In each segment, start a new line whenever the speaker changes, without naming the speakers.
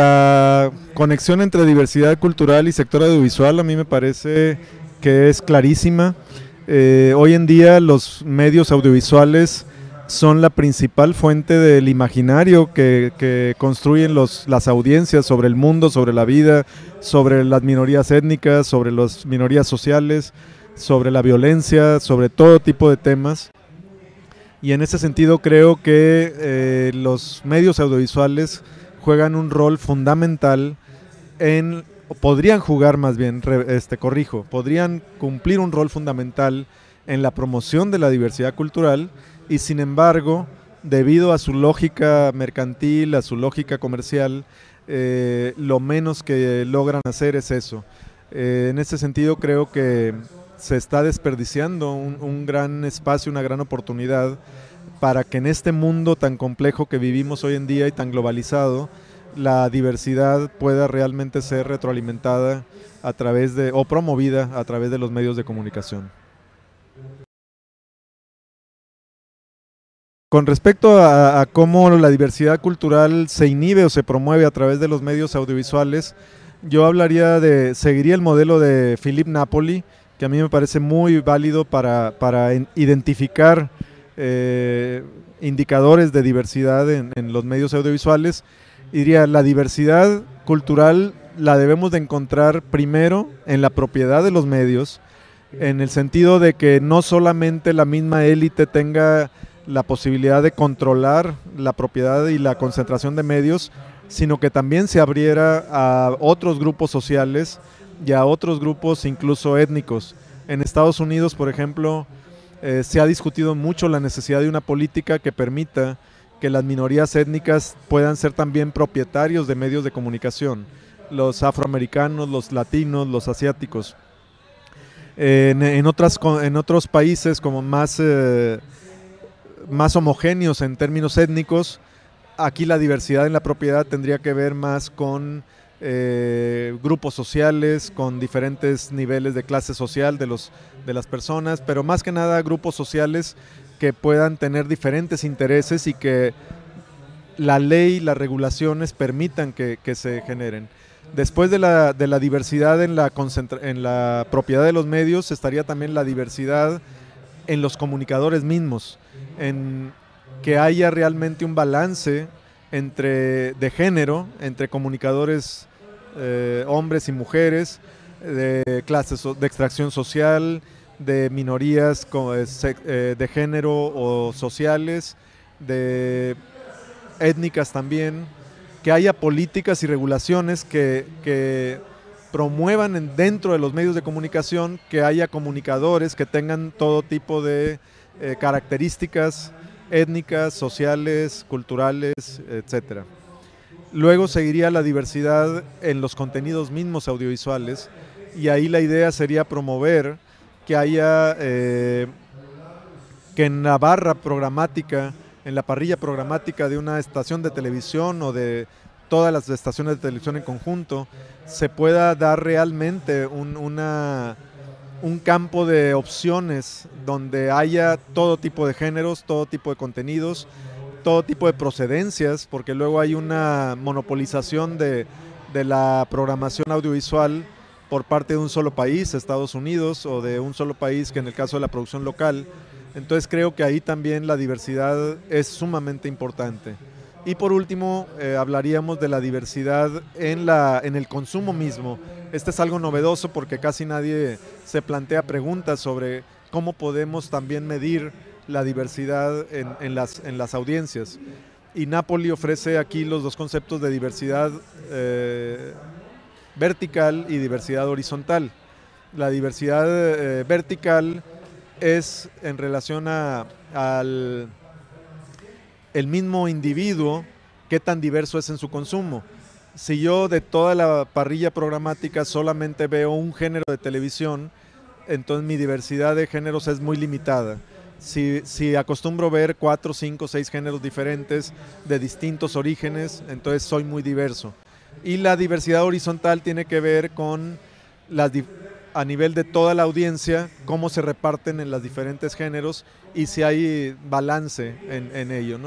la conexión entre diversidad cultural y sector audiovisual a mí me parece que es clarísima. Eh, hoy en día los medios audiovisuales son la principal fuente del imaginario que, construyen las audiencias sobre el mundo, sobre la vida, sobre las minorías étnicas, sobre las minorías sociales, sobre la violencia, sobre todo tipo de temas. Y en ese sentido creo que eh, los medios audiovisuales juegan un rol fundamental en, podrían jugar más bien, este, corrijo, podrían cumplir un rol fundamental en la promoción de la diversidad cultural y sin embargo, debido a su lógica mercantil, a su lógica comercial, eh, lo menos que logran hacer es eso. Eh, en ese sentido creo que se está desperdiciando un, gran espacio, una gran oportunidad para que en este mundo tan complejo que vivimos hoy en día y tan globalizado, la diversidad pueda realmente ser retroalimentada a través de, o promovida a través de los medios de comunicación. Con respecto a, cómo la diversidad cultural se inhibe o se promueve a través de los medios audiovisuales, yo hablaría de, seguiría el modelo de Philip Napoli, que a mí me parece muy válido para, identificar eh, indicadores de diversidad en, en, los medios audiovisuales. Diría, la diversidad cultural la debemos de encontrar primero en la propiedad de los medios, en el sentido de que no solamente la misma élite tenga la posibilidad de controlar la propiedad y la concentración de medios, sino que también se abriera a otros grupos sociales y a otros grupos incluso étnicos. En Estados Unidos, por ejemplo, eh, se ha discutido mucho la necesidad de una política que permita que las minorías étnicas puedan ser también propietarios de medios de comunicación, los afroamericanos, los latinos, los asiáticos. en, otras, en otros países como más eh, más homogéneos en términos étnicos. Aquí la diversidad en la propiedad tendría que ver más con eh, grupos sociales, con diferentes niveles de clase social de, los, de las personas, pero más que nada grupos sociales que puedan tener diferentes intereses y que la ley, las regulaciones permitan que, se generen. Después de la, de la diversidad en la, en la propiedad de los medios, estaría también la diversidad en los comunicadores mismos en que haya realmente un balance entre de género, entre comunicadores eh, hombres y mujeres, de clases de extracción social, de minorías eh, eh, de género o sociales, de étnicas también, que haya políticas y regulaciones que, promuevan dentro de los medios de comunicación que haya comunicadores que tengan todo tipo de características étnicas, sociales, culturales, etc. Luego seguiría la diversidad en los contenidos mismos audiovisuales y ahí la idea sería promover que haya, eh, que en la barra programática, en la parrilla programática de una estación de televisión o de todas las estaciones de televisión en conjunto, se pueda dar realmente una un campo de opciones donde haya todo tipo de géneros, todo tipo de contenidos, todo tipo de procedencias, porque luego hay una monopolización de, la programación audiovisual por parte de un solo país, Estados Unidos, o de un solo país que en el caso de la producción local. Entonces creo que ahí también la diversidad es sumamente importante. Y por último, eh, hablaríamos de la diversidad en, la, en el consumo mismo. Este es algo novedoso porque casi nadie se plantea preguntas sobre cómo podemos también medir la diversidad en, las, en las audiencias. Y Napoli ofrece aquí los dos conceptos de diversidad eh, vertical y diversidad horizontal. La diversidad eh, vertical es en relación al el mismo individuo, qué tan diverso es en su consumo. Si yo de toda la parrilla programática solamente veo un género de televisión, entonces mi diversidad de géneros es muy limitada. Si, si, acostumbro ver cuatro, cinco, seis géneros diferentes de distintos orígenes, entonces soy muy diverso. Y la diversidad horizontal tiene que ver con a nivel de toda la audiencia, cómo se reparten en los diferentes géneros y si hay balance en, ello.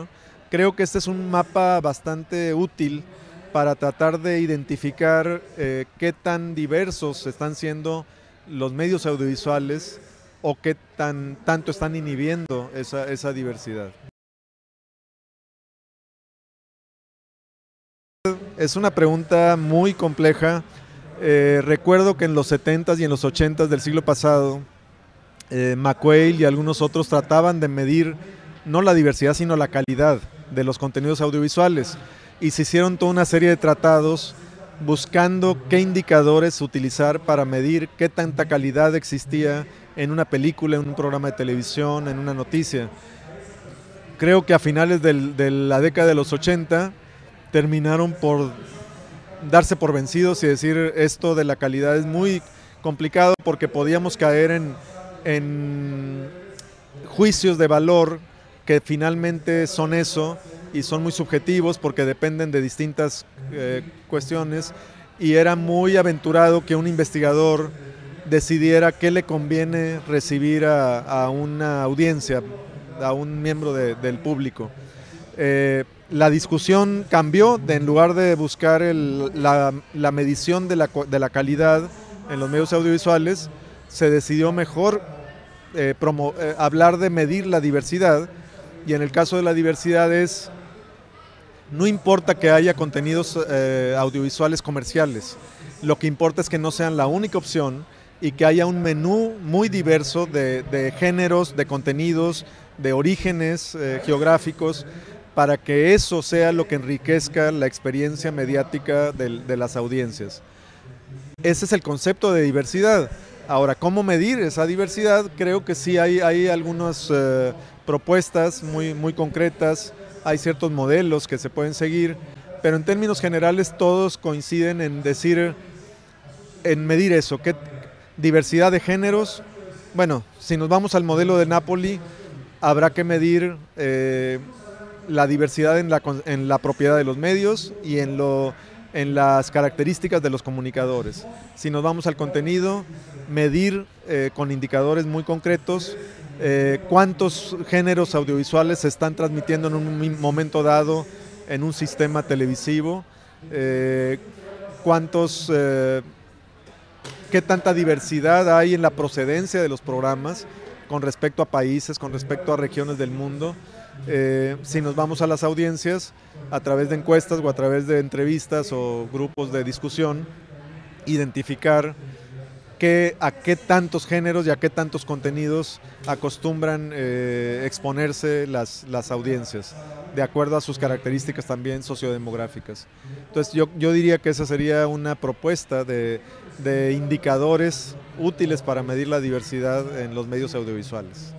Creo que este es un mapa bastante útil para tratar de identificar eh, qué tan diversos están siendo los medios audiovisuales o qué tan, tanto están inhibiendo esa, esa diversidad. Es una pregunta muy compleja. Eh, recuerdo que en los 70s y en los 80s del siglo pasado, eh, McQuail y algunos otros trataban de medir no la diversidad, sino la calidad de los contenidos audiovisuales. Y se hicieron toda una serie de tratados buscando qué indicadores utilizar para medir qué tanta calidad existía en una película, en un programa de televisión, en una noticia. Creo que a finales de la década de los 80 terminaron por darse por vencidos y decir esto de la calidad es muy complicado porque podíamos caer en, en juicios de valor que finalmente son eso y son muy subjetivos porque dependen de distintas eh, cuestiones y era muy aventurado que un investigador decidiera qué le conviene recibir a, una audiencia, a un miembro del público. Eh, la discusión cambió, de, en lugar de buscar la, medición de la, calidad en los medios audiovisuales, se decidió mejor eh, eh, hablar de medir la diversidad y en el caso de la diversidad es, no importa que haya contenidos eh, audiovisuales comerciales, lo que importa es que no sean la única opción y que haya un menú muy diverso de, géneros, de contenidos, de orígenes geográficos, para que eso sea lo que enriquezca la experiencia mediática de, las audiencias. Ese es el concepto de diversidad. Ahora, ¿cómo medir esa diversidad? Creo que sí hay, hay algunas eh, propuestas muy, muy concretas, hay ciertos modelos que se pueden seguir, pero en términos generales todos coinciden en decir, en medir eso, ¿qué diversidad de géneros? Bueno, si nos vamos al modelo de Napoli, habrá que medir eh, la diversidad en la, en la propiedad de los medios y en, lo, en las características de los comunicadores. Si nos vamos al contenido, medir eh, con indicadores muy concretos eh, cuántos géneros audiovisuales se están transmitiendo en un momento dado en un sistema televisivo, eh, cuántos, qué tanta diversidad hay en la procedencia de los programas con respecto a países, con respecto a regiones del mundo. Eh, si nos vamos a las audiencias, a través de encuestas o a través de entrevistas o grupos de discusión, identificar a qué tantos géneros y a qué tantos contenidos acostumbran eh, exponerse las, las, audiencias, de acuerdo a sus características también sociodemográficas. Entonces yo, yo diría que esa sería una propuesta de, de indicadores útiles para medir la diversidad en los medios audiovisuales.